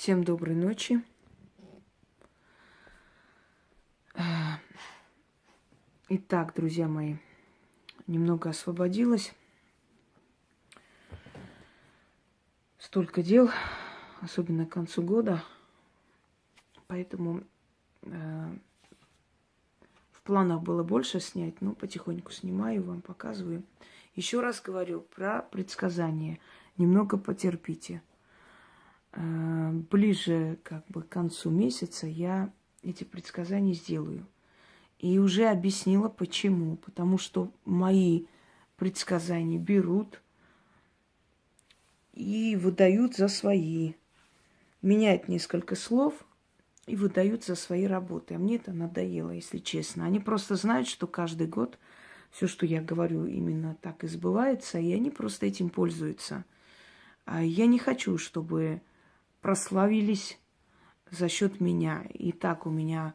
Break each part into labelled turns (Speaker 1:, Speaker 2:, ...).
Speaker 1: Всем доброй ночи. Итак, друзья мои, немного освободилась. Столько дел, особенно к концу года. Поэтому э, в планах было больше снять, но потихоньку снимаю, вам показываю. Еще раз говорю про предсказания. Немного потерпите. Э, ближе как бы к концу месяца я эти предсказания сделаю. И уже объяснила почему. Потому что мои предсказания берут и выдают за свои. Меняют несколько слов и выдают за свои работы. А мне это надоело, если честно. Они просто знают, что каждый год все, что я говорю, именно так и сбывается, и они просто этим пользуются. А я не хочу, чтобы прославились за счет меня. И так у меня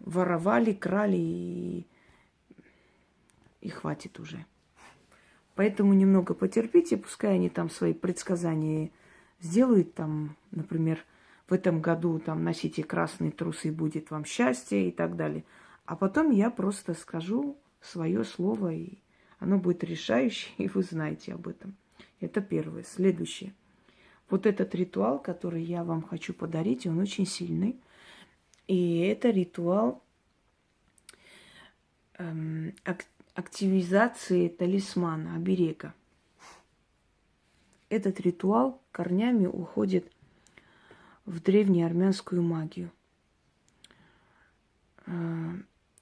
Speaker 1: воровали, крали и, и хватит уже. Поэтому немного потерпите, пускай они там свои предсказания сделают, там, например, в этом году там носите красные трусы, будет вам счастье и так далее. А потом я просто скажу свое слово, и оно будет решающее, и вы знаете об этом. Это первое. Следующее. Вот этот ритуал, который я вам хочу подарить, он очень сильный. И это ритуал эм, ак- активизации талисмана, оберега. Этот ритуал корнями уходит в древнюю армянскую магию. Э,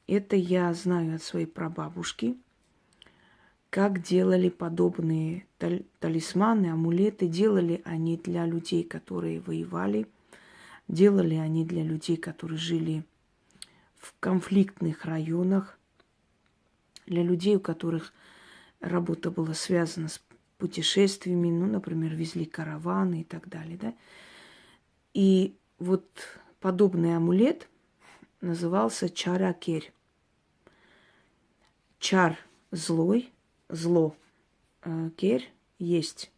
Speaker 1: это я знаю от своей прабабушки – как делали подобные талисманы, амулеты. Делали они для людей, которые воевали, делали они для людей, которые жили в конфликтных районах, для людей, у которых работа была связана с путешествиями, ну, например, везли караваны и так далее, да. И вот подобный амулет назывался чаракерь. Чар злой – зло. Э, керь есть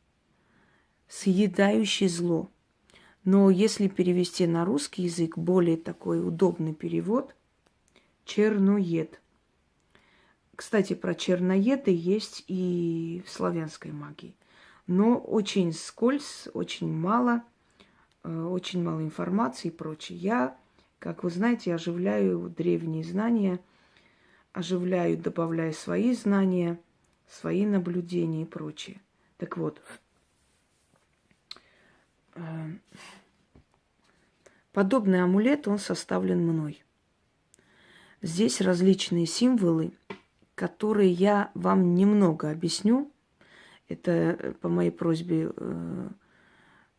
Speaker 1: съедающий зло. Но если перевести на русский язык, более такой удобный перевод – черноед. Кстати, про черноеды есть и в славянской магии. Но очень скользь, очень мало, э, очень мало информации и прочее. Я, как вы знаете, оживляю древние знания, оживляю, добавляю свои знания – свои наблюдения и прочее. Так вот, э, подобный амулет, он составлен мной. Здесь различные символы, которые я вам немного объясню. Это э, по моей просьбе э,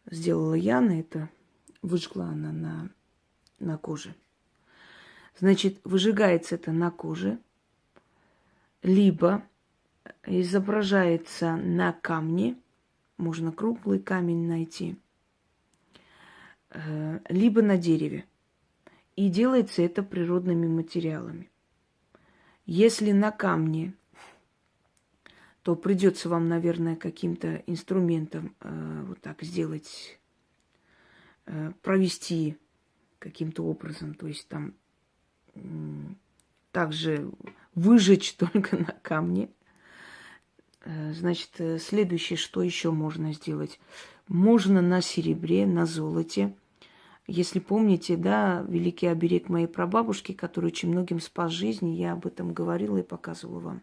Speaker 1: сделала Яна, это выжгла она на, на коже. Значит, выжигается это на коже, либо изображается на камне, можно круглый камень найти, э, либо на дереве. И делается это природными материалами. Если на камне, то придется вам, наверное, каким-то инструментом э, вот так сделать, э, провести каким-то образом, то есть там э, также выжечь только на камне – значит, э, следующее, что еще можно сделать? Можно на серебре, на золоте. Если помните, да, великий оберег моей прабабушки, который очень многим спас жизнь, я об этом говорила и показывала вам.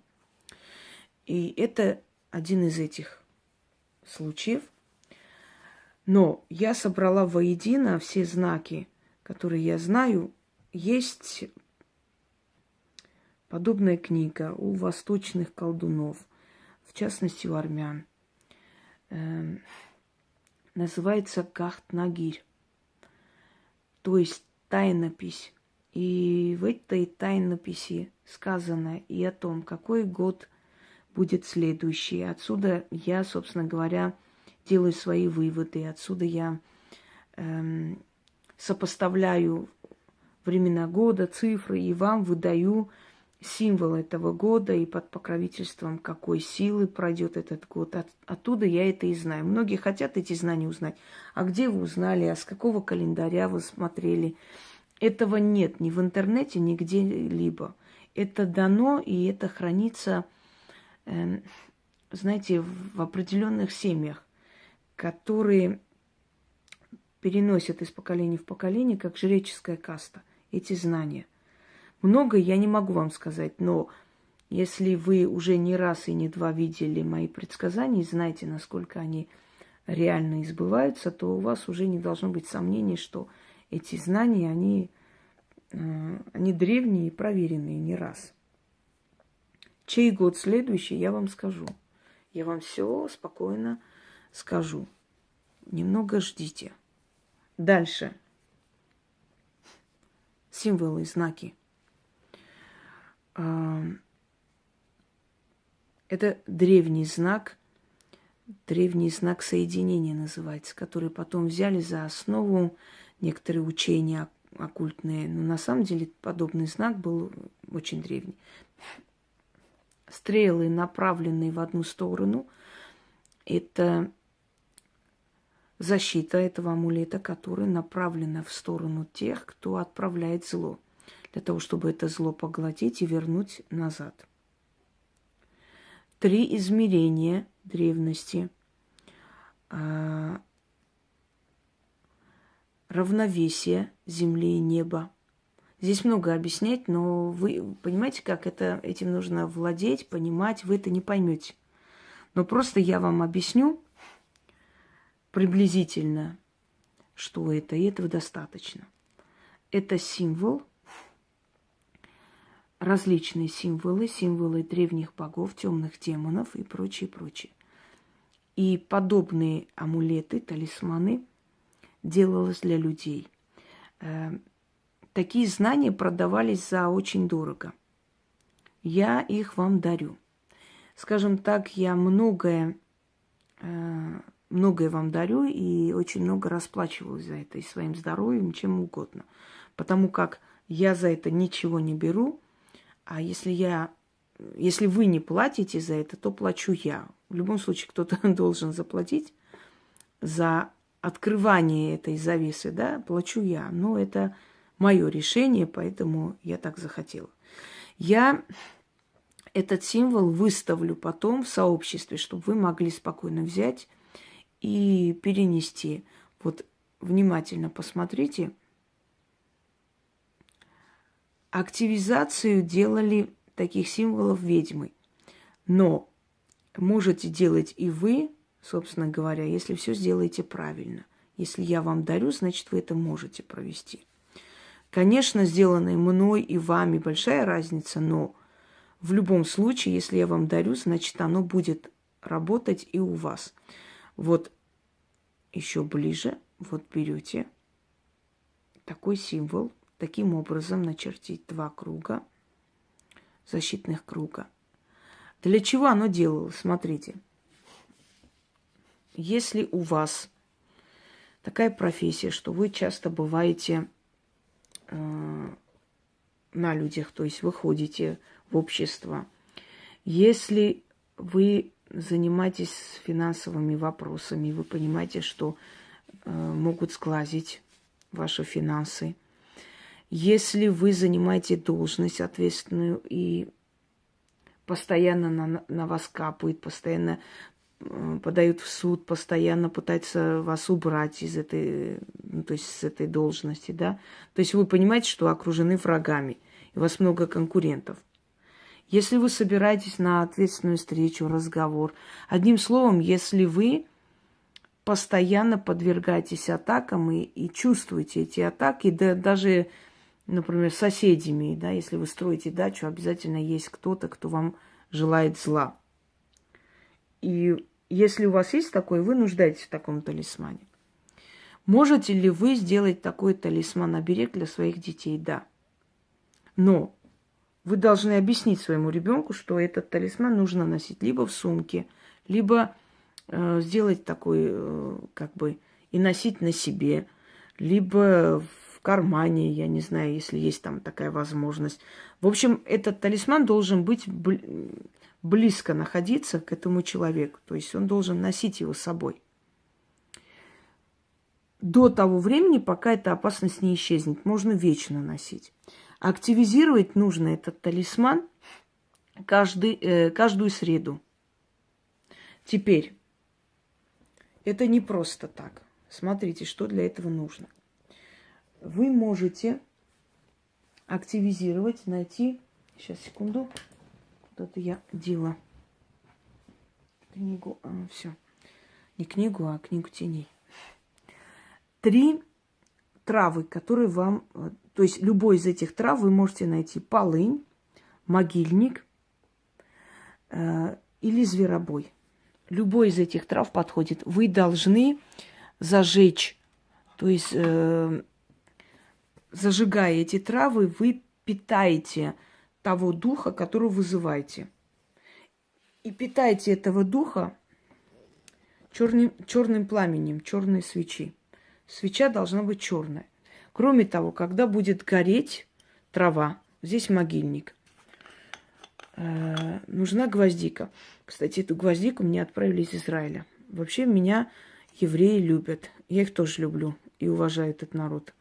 Speaker 1: И это один из этих случаев. Но я собрала воедино все знаки, которые я знаю. Есть подобная книга у восточных колдунов – частности у армян. Э, называется Кахт-Нагирь, то есть тайнопись. И в этой тайнописи сказано и о том, какой год будет следующий. Отсюда я, собственно говоря, делаю свои выводы. Отсюда я эм, сопоставляю времена года, цифры и вам выдаю символ этого года и под покровительством какой силы пройдет этот год. От, оттуда я это и знаю. Многие хотят эти знания узнать. А где вы узнали, а с какого календаря вы смотрели? Этого нет ни в интернете, ни где-либо. Это дано, и это хранится, э, знаете, в определенных семьях, которые переносят из поколения в поколение, как жреческая каста, эти знания. Много я не могу вам сказать, но если вы уже не раз и не два видели мои предсказания и знаете, насколько они реально избываются, то у вас уже не должно быть сомнений, что эти знания, они, э, они древние и проверенные не раз. Чей год следующий, я вам скажу. Я вам все спокойно скажу. Немного ждите. Дальше. Символы, знаки. Это древний знак, древний знак соединения называется, который потом взяли за основу некоторые учения оккультные. Но на самом деле подобный знак был очень древний. Стрелы, направленные в одну сторону, это защита этого амулета, которая направлена в сторону тех, кто отправляет зло, для того, чтобы это зло поглотить и вернуть назад. Три измерения древности. А, равновесие земли и неба. Здесь много объяснять, но вы понимаете, как это, этим нужно владеть, понимать, вы это не поймете. Но просто я вам объясню, приблизительно, что это, и этого достаточно. Это символ, различные символы, символы древних богов, темных демонов и прочее, прочее. И подобные амулеты, талисманы делалось для людей. Э, такие знания продавались за очень дорого. Я их вам дарю. Скажем так, я многое э, многое вам дарю и очень много расплачиваюсь за это и своим здоровьем, чем угодно. Потому как я за это ничего не беру, а если я, если вы не платите за это, то плачу я. В любом случае кто-то должен заплатить за открывание этой завесы, да, плачу я. Но это мое решение, поэтому я так захотела. Я этот символ выставлю потом в сообществе, чтобы вы могли спокойно взять и перенести. Вот внимательно посмотрите. Активизацию делали таких символов ведьмы. Но можете делать и вы, собственно говоря, если все сделаете правильно. Если я вам дарю, значит, вы это можете провести. Конечно, сделанное мной и вами большая разница, но в любом случае, если я вам дарю, значит, оно будет работать и у вас. Вот еще ближе, вот берете такой символ, таким образом начертить два круга, защитных круга. Для чего оно делалось? Смотрите. Если у вас такая профессия, что вы часто бываете э, на людях, то есть выходите в общество, если вы занимаетесь финансовыми вопросами, вы понимаете, что э, могут сглазить ваши финансы. Если вы занимаете должность ответственную и постоянно на, на вас капают, постоянно э, подают в суд, постоянно пытаются вас убрать из этой, ну, то есть с этой должности, да. То есть вы понимаете, что окружены врагами, и у вас много конкурентов. Если вы собираетесь на ответственную встречу, разговор, одним словом, если вы постоянно подвергаетесь атакам и, и чувствуете эти атаки, да, даже, например, соседями, да, если вы строите дачу, обязательно есть кто-то, кто вам желает зла. И если у вас есть такой, вы нуждаетесь в таком талисмане. Можете ли вы сделать такой талисман оберег для своих детей? Да. Но вы должны объяснить своему ребенку, что этот талисман нужно носить либо в сумке, либо э, сделать такой, э, как бы, и носить на себе, либо кармане, я не знаю, если есть там такая возможность. В общем, этот талисман должен быть близко находиться к этому человеку. То есть он должен носить его с собой. До того времени, пока эта опасность не исчезнет. Можно вечно носить. Активизировать нужно этот талисман каждый, э, каждую среду. Теперь, это не просто так. Смотрите, что для этого нужно. Вы можете активизировать, найти... Сейчас, секунду. Куда-то я дела книгу. А, все. Не книгу, а книгу теней. Три травы, которые вам... Э, то есть любой из этих трав вы можете найти. Полынь, могильник э, или зверобой. Любой из этих трав подходит. Вы должны зажечь, то есть э, зажигая эти травы, вы питаете того духа, которого вызываете. И питайте этого духа черным, черным пламенем, черной свечи. Свеча должна быть черная. Кроме того, когда будет гореть трава, здесь могильник, э, нужна гвоздика. Кстати, эту гвоздику мне отправили из Израиля. Вообще меня евреи любят. Я их тоже люблю и уважаю этот народ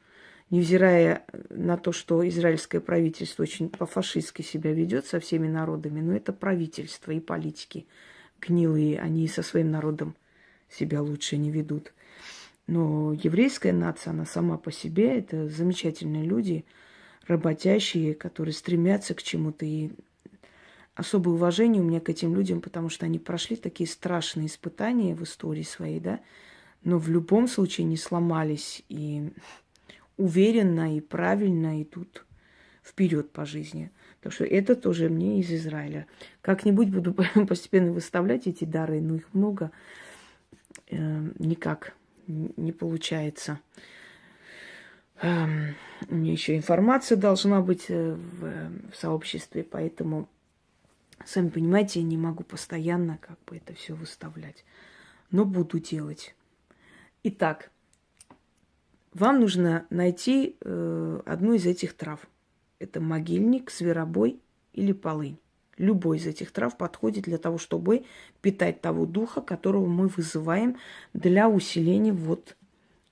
Speaker 1: невзирая на то, что израильское правительство очень по-фашистски себя ведет со всеми народами, но это правительство и политики гнилые, они со своим народом себя лучше не ведут. Но еврейская нация, она сама по себе, это замечательные люди, работящие, которые стремятся к чему-то. И особое уважение у меня к этим людям, потому что они прошли такие страшные испытания в истории своей, да, но в любом случае не сломались и уверенно и правильно идут вперед по жизни. Так что это тоже мне из Израиля. Как-нибудь буду постепенно выставлять эти дары, но их много. Э, никак не получается. Э, у меня еще информация должна быть э, в, в сообществе, поэтому, сами понимаете, я не могу постоянно как бы это все выставлять. Но буду делать. Итак, вам нужно найти э, одну из этих трав. Это могильник, зверобой или полынь. Любой из этих трав подходит для того, чтобы питать того духа, которого мы вызываем для усиления вот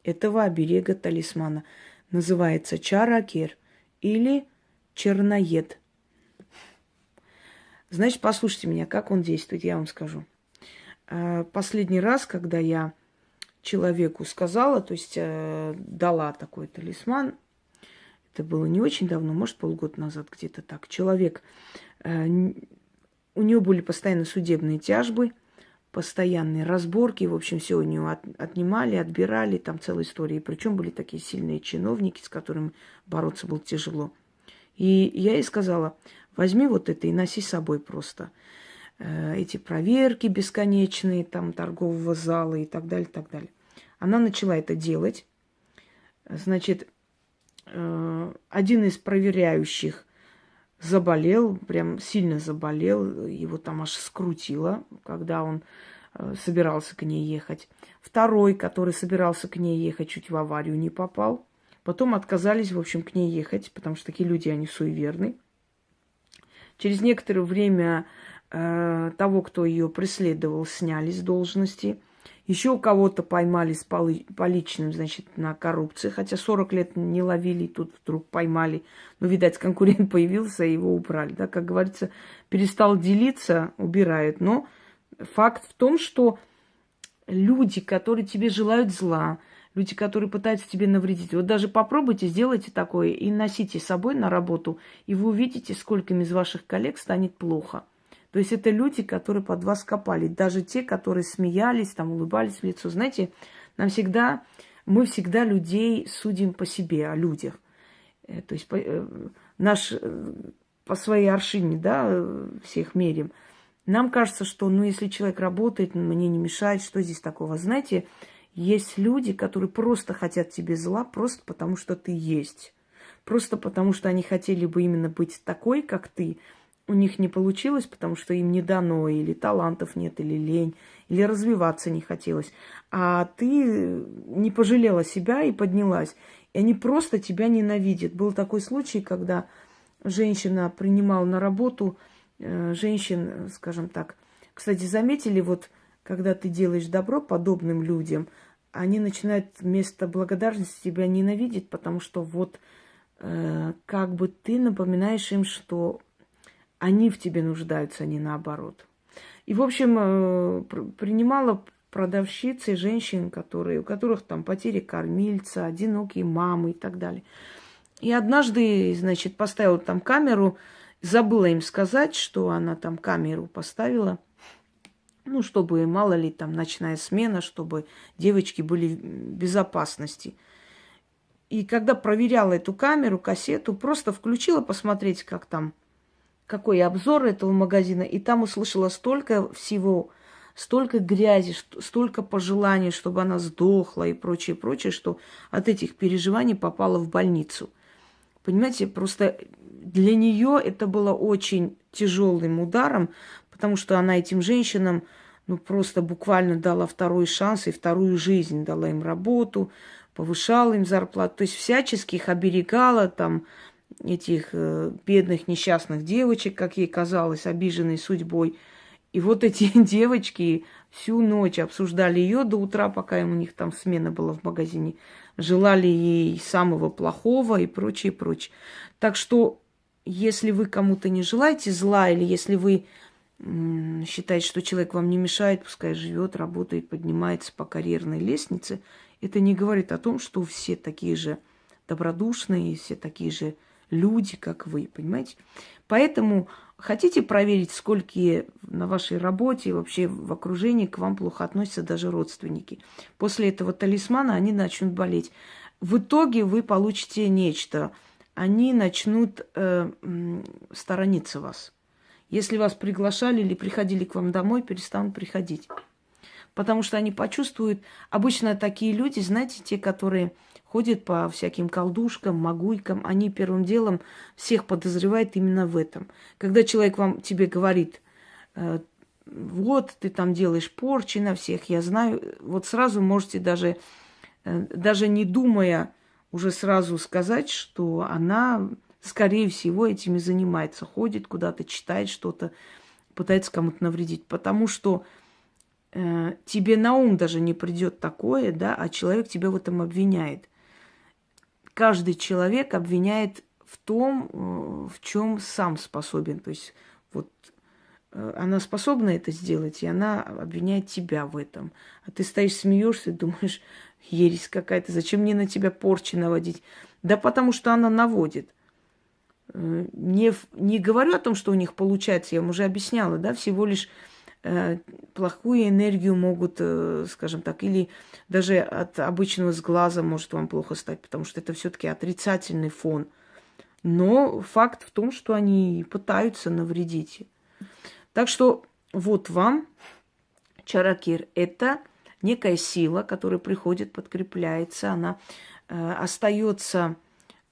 Speaker 1: этого оберега талисмана. Называется чаракер или черноед. Значит, послушайте меня, как он действует, я вам скажу. Э, последний раз, когда я человеку сказала, то есть э, дала такой талисман. Это было не очень давно, может, полгода назад где-то так. Человек, э, у него были постоянно судебные тяжбы, постоянные разборки, в общем, все у него от, отнимали, отбирали, там целая история. Причем были такие сильные чиновники, с которыми бороться было тяжело. И я ей сказала, возьми вот это и носи с собой просто. Э, эти проверки бесконечные, там, торгового зала и так далее, и так далее. Она начала это делать. Значит, э, один из проверяющих заболел, прям сильно заболел, его там аж скрутило, когда он э, собирался к ней ехать. Второй, который собирался к ней ехать, чуть в аварию не попал. Потом отказались, в общем, к ней ехать, потому что такие люди, они суеверны. Через некоторое время э, того, кто ее преследовал, сняли с должности. Еще у кого-то поймали с поличным, значит, на коррупции. Хотя 40 лет не ловили, тут вдруг поймали. Ну, видать, конкурент появился, и его убрали. Да, как говорится, перестал делиться, убирают. Но факт в том, что люди, которые тебе желают зла, люди, которые пытаются тебе навредить. Вот даже попробуйте, сделайте такое и носите с собой на работу, и вы увидите, скольким из ваших коллег станет плохо. То есть это люди, которые под вас копали. Даже те, которые смеялись, там, улыбались в лицо. Знаете, нам всегда, мы всегда людей судим по себе, о людях. Э, то есть по, э, наш, э, по своей аршине, да, всех мерим. Нам кажется, что, ну, если человек работает, мне не мешает, что здесь такого? Знаете, есть люди, которые просто хотят тебе зла, просто потому что ты есть. Просто потому что они хотели бы именно быть такой, как ты, у них не получилось, потому что им не дано, или талантов нет, или лень, или развиваться не хотелось. А ты не пожалела себя и поднялась. И они просто тебя ненавидят. Был такой случай, когда женщина принимала на работу э, женщин, скажем так. Кстати, заметили, вот когда ты делаешь добро подобным людям, они начинают вместо благодарности тебя ненавидеть, потому что вот э, как бы ты напоминаешь им, что они в тебе нуждаются, а не наоборот. И, в общем, э, принимала продавщицы женщин, которые, у которых там потери кормильца, одинокие мамы и так далее. И однажды, значит, поставила там камеру, забыла им сказать, что она там камеру поставила, ну, чтобы, мало ли, там ночная смена, чтобы девочки были в безопасности. И когда проверяла эту камеру, кассету, просто включила посмотреть, как там, какой обзор этого магазина, и там услышала столько всего, столько грязи, столько пожеланий, чтобы она сдохла и прочее, прочее, что от этих переживаний попала в больницу. Понимаете, просто для нее это было очень тяжелым ударом, потому что она этим женщинам ну, просто буквально дала второй шанс и вторую жизнь, дала им работу, повышала им зарплату, то есть всячески их оберегала, там, этих э, бедных несчастных девочек, как ей казалось, обиженной судьбой. И вот эти девочки всю ночь обсуждали ее до утра, пока у них там смена была в магазине, желали ей самого плохого и прочее, прочее. Так что, если вы кому-то не желаете зла, или если вы считаете, что человек вам не мешает, пускай живет, работает, поднимается по карьерной лестнице, это не говорит о том, что все такие же добродушные, все такие же люди, как вы, понимаете? Поэтому хотите проверить, сколько на вашей работе, вообще в окружении к вам плохо относятся даже родственники. После этого талисмана они начнут болеть. В итоге вы получите нечто. Они начнут э, сторониться вас. Если вас приглашали или приходили к вам домой, перестанут приходить. Потому что они почувствуют, обычно такие люди, знаете, те, которые ходят по всяким колдушкам, магуйкам, они первым делом всех подозревают именно в этом. Когда человек вам тебе говорит, э, вот ты там делаешь порчи на всех, я знаю, вот сразу можете даже, э, даже не думая, уже сразу сказать, что она скорее всего, этим и занимается. Ходит куда-то, читает что-то, пытается кому-то навредить. Потому что э, тебе на ум даже не придет такое, да, а человек тебя в этом обвиняет. Каждый человек обвиняет в том, э, в чем сам способен. То есть вот э, она способна это сделать, и она обвиняет тебя в этом. А ты стоишь, смеешься, думаешь, ересь какая-то, зачем мне на тебя порчи наводить? Да потому что она наводит. Э, не, не говорю о том, что у них получается, я вам уже объясняла, да, всего лишь плохую энергию могут, э, скажем так, или даже от обычного сглаза может вам плохо стать, потому что это все-таки отрицательный фон. Но факт в том, что они пытаются навредить. Так что вот вам чаракир. Это некая сила, которая приходит, подкрепляется, она э, остается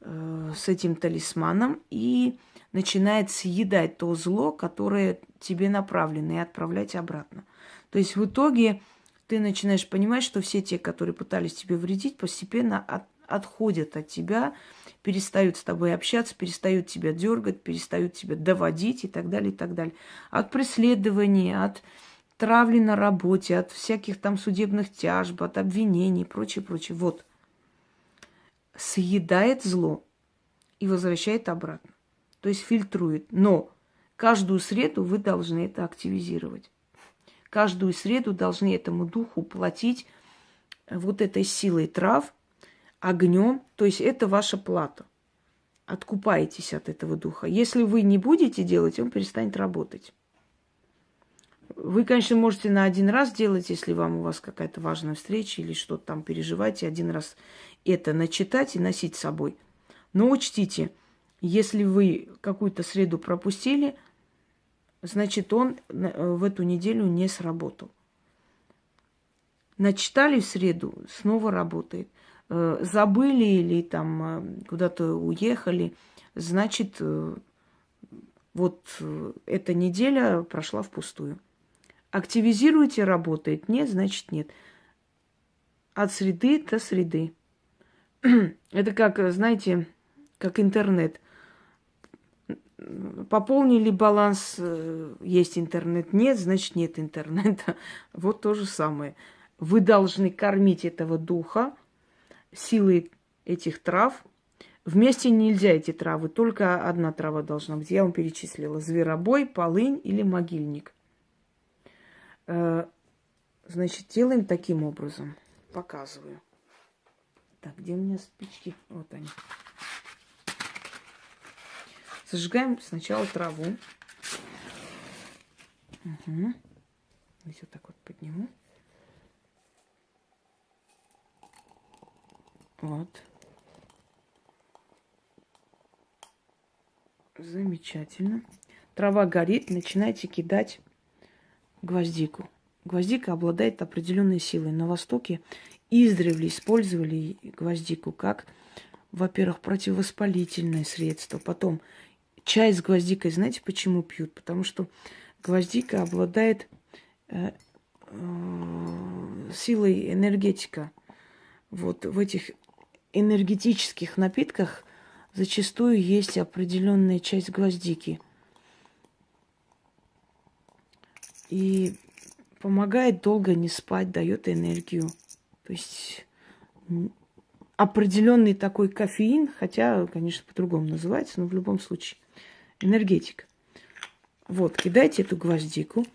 Speaker 1: Э, с этим талисманом и начинает съедать то зло, которое тебе направлено, и отправлять обратно. То есть в итоге ты начинаешь понимать, что все те, которые пытались тебе вредить, постепенно от, отходят от тебя, перестают с тобой общаться, перестают тебя дергать, перестают тебя доводить и так далее, и так далее. От преследований, от травли на работе, от всяких там судебных тяжб, от обвинений и прочее, прочее. Вот – съедает зло и возвращает обратно. То есть фильтрует. Но каждую среду вы должны это активизировать. Каждую среду должны этому духу платить вот этой силой трав, огнем. То есть это ваша плата. Откупаетесь от этого духа. Если вы не будете делать, он перестанет работать. Вы, конечно, можете на один раз делать, если вам у вас какая-то важная встреча или что-то там переживаете, один раз это начитать и носить с собой. Но учтите, если вы какую-то среду пропустили, значит, он в эту неделю не сработал. Начитали в среду, снова работает. Э, забыли или там э, куда-то уехали, значит, э, вот эта неделя прошла впустую. Активизируете, работает. Нет, значит нет. От среды до среды. Это как, знаете, как интернет. Пополнили баланс, э, есть интернет, нет, значит нет интернета. Вот то же самое. Вы должны кормить этого духа силой этих трав. Вместе нельзя эти травы, только одна трава должна быть. Я вам перечислила. Зверобой, полынь или могильник. Э, значит, делаем таким образом. Показываю. Так, где у меня спички? Вот они. Зажигаем сначала траву. Угу. Здесь так вот подниму. Вот. Замечательно. Трава горит, начинайте кидать гвоздику. Гвоздика обладает определенной силой. На Востоке издревле использовали гвоздику как, во-первых, противовоспалительное средство. Потом чай с гвоздикой, знаете, почему пьют? Потому что гвоздика обладает э, э, силой энергетика. Вот в этих энергетических напитках зачастую есть определенная часть гвоздики. И помогает долго не спать, дает энергию. То есть определенный такой кофеин, хотя, конечно, по-другому называется, но в любом случае энергетик. Вот, кидайте эту гвоздику.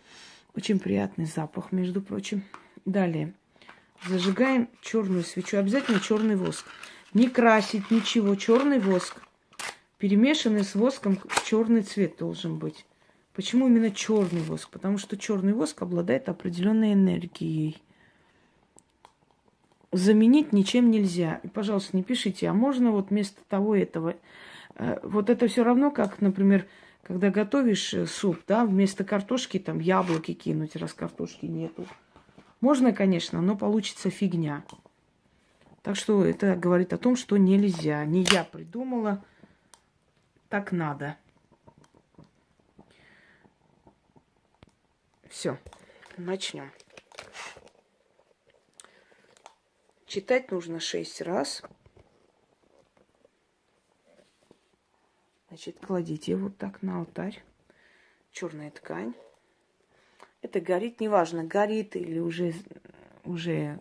Speaker 1: Очень приятный запах, между прочим. Далее. Зажигаем черную свечу. Обязательно черный воск. Не красить ничего. Черный воск. Перемешанный с воском черный цвет должен быть. Почему именно черный воск? Потому что черный воск обладает определенной энергией. Заменить ничем нельзя. И, пожалуйста, не пишите, а можно вот вместо того этого. Э, вот это все равно, как, например, когда готовишь э, суп, да, вместо картошки там яблоки кинуть, раз картошки нету. Можно, конечно, но получится фигня. Так что это говорит о том, что нельзя. Не я придумала, так надо. Все, начнем. Читать нужно шесть раз. Значит, кладите вот так на алтарь. Черная ткань. Это горит, неважно, горит или уже, уже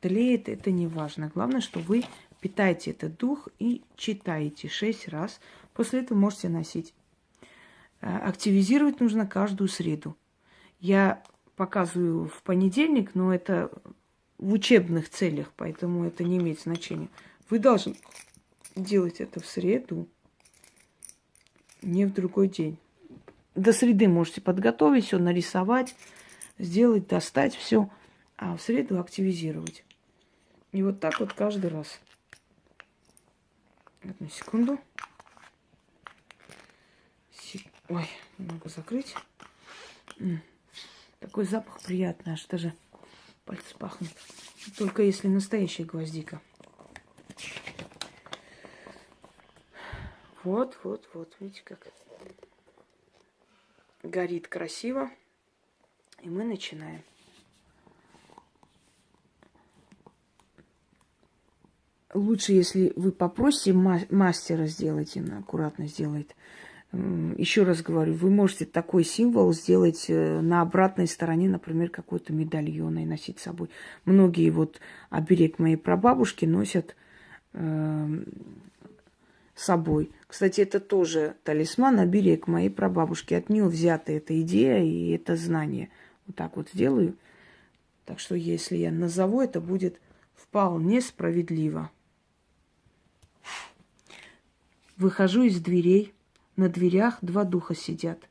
Speaker 1: тлеет, это не важно. Главное, что вы питаете этот дух и читаете шесть раз. После этого можете носить. Э, активизировать нужно каждую среду. Я показываю в понедельник, но это в учебных целях, поэтому это не имеет значения. Вы должны делать это в среду, не в другой день. До среды можете подготовить все, нарисовать, сделать, достать все, а в среду активизировать. И вот так вот каждый раз. Одну секунду. Ой, могу закрыть. Такой запах приятный, аж даже пальцы пахнут. Только если настоящая гвоздика. Вот, вот, вот, видите как горит красиво. И мы начинаем. Лучше, если вы попросите мастера сделать, он аккуратно сделает. Еще раз говорю, вы можете такой символ сделать э, на обратной стороне, например, какой-то медальон и носить с собой. Многие вот оберег моей прабабушки носят э, с собой. Кстати, это тоже талисман, оберег моей прабабушки. От нее взята эта идея и это знание. Вот так вот сделаю. Так что, если я назову, это будет вполне справедливо. Выхожу из дверей – на дверях два духа сидят.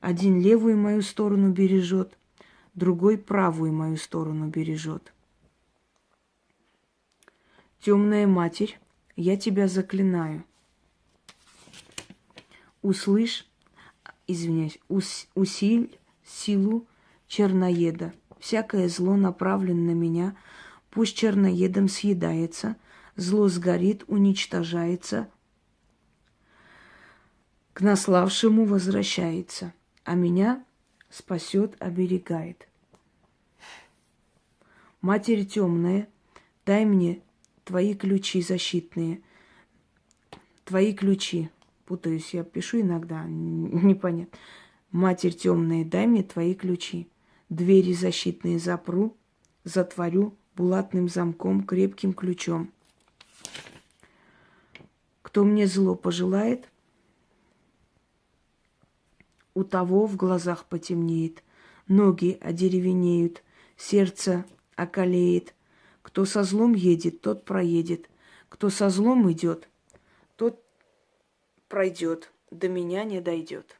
Speaker 1: Один левую мою сторону бережет, другой правую мою сторону бережет. Темная матерь, я тебя заклинаю. Услышь, извиняюсь, ус, усиль силу черноеда. Всякое зло направлено на меня, пусть черноедом съедается, зло сгорит, уничтожается, к наславшему возвращается, а меня спасет, оберегает. Матерь темная, дай мне твои ключи защитные, твои ключи. Путаюсь, я пишу иногда, непонятно. Матерь темная, дай мне твои ключи. Двери защитные запру, затворю булатным замком, крепким ключом. Кто мне зло пожелает, у того в глазах потемнеет, ноги одеревенеют, сердце околеет. Кто со злом едет, тот проедет. Кто со злом идет, тот пройдет, до меня не дойдет.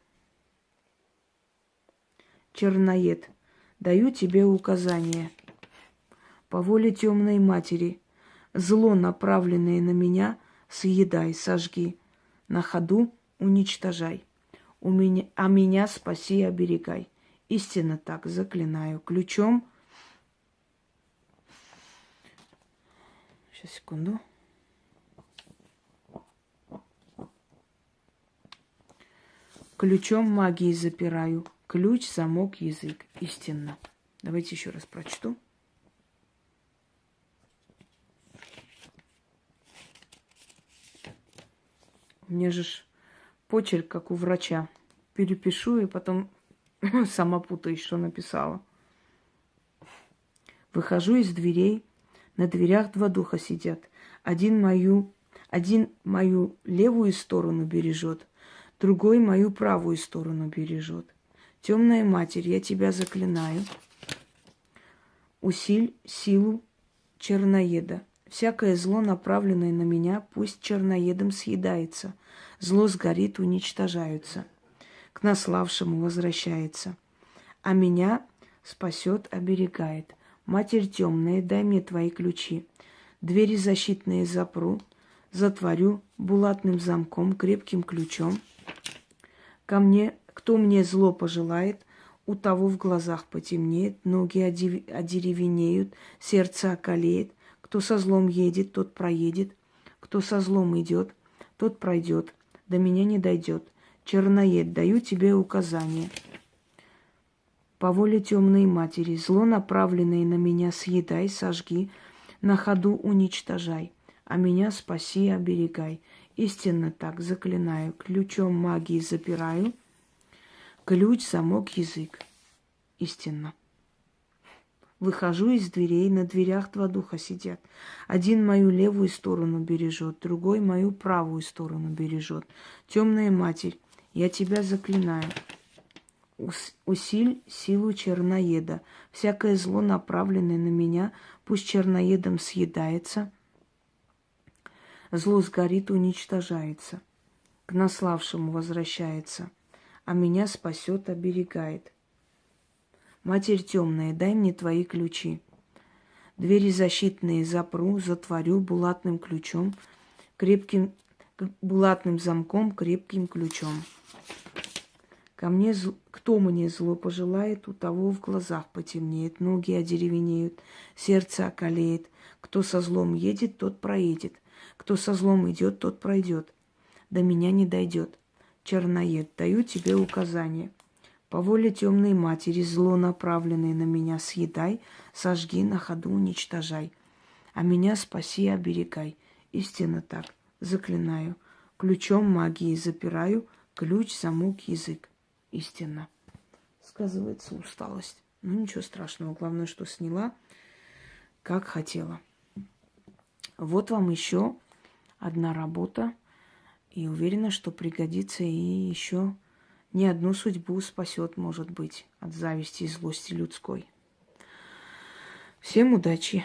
Speaker 1: Черноед, даю тебе указание. По воле темной матери, зло, направленное на меня, съедай, сожги, на ходу уничтожай. У меня, а меня спаси и оберегай. Истинно так, заклинаю. Ключом Сейчас, секунду. Ключом магии запираю. Ключ, замок, язык. Истинно. Давайте еще раз прочту. У меня же почерк, как у врача. Перепишу и потом сама путаюсь, что написала. Выхожу из дверей, на дверях два духа сидят. Один мою, один мою левую сторону бережет, другой мою правую сторону бережет. Темная матерь, я тебя заклинаю. Усиль силу черноеда. Всякое зло, направленное на меня, пусть черноедом съедается. Зло сгорит, уничтожаются. К наславшему возвращается. А меня спасет, оберегает. Матерь темная, дай мне твои ключи. Двери защитные запру, затворю булатным замком, крепким ключом. Ко мне, кто мне зло пожелает, у того в глазах потемнеет, ноги одеревенеют, сердце околеет. Кто со злом едет, тот проедет. Кто со злом идет, тот пройдет. До меня не дойдет. Черноед, даю тебе указание по воле темной матери, зло, направленное на меня, съедай, сожги, на ходу уничтожай, а меня спаси и оберегай. Истинно так, заклинаю, ключом магии запираю, ключ, замок, язык. Истинно. Выхожу из дверей, на дверях два духа сидят. Один мою левую сторону бережет, другой мою правую сторону бережет. Темная матерь, я тебя заклинаю усиль силу черноеда. Всякое зло, направленное на меня, пусть черноедом съедается, зло сгорит, уничтожается, к наславшему возвращается, а меня спасет, оберегает. Матерь темная, дай мне твои ключи. Двери защитные запру, затворю булатным ключом, крепким булатным замком, крепким ключом. Ко мне, кто мне зло пожелает, у того в глазах потемнеет, ноги одеревенеют, сердце околеет. Кто со злом едет, тот проедет. Кто со злом идет, тот пройдет. До меня не дойдет. Черноед, даю тебе указание. По воле темной матери зло, направленное на меня, съедай, сожги, на ходу уничтожай. А меня спаси и оберегай. Истинно так, заклинаю. Ключом магии запираю, ключ, замок, язык истинно. Сказывается усталость. Ну, ничего страшного. Главное, что сняла, как хотела. Вот вам еще одна работа. И уверена, что пригодится и еще не одну судьбу спасет, может быть, от зависти и злости людской. Всем удачи!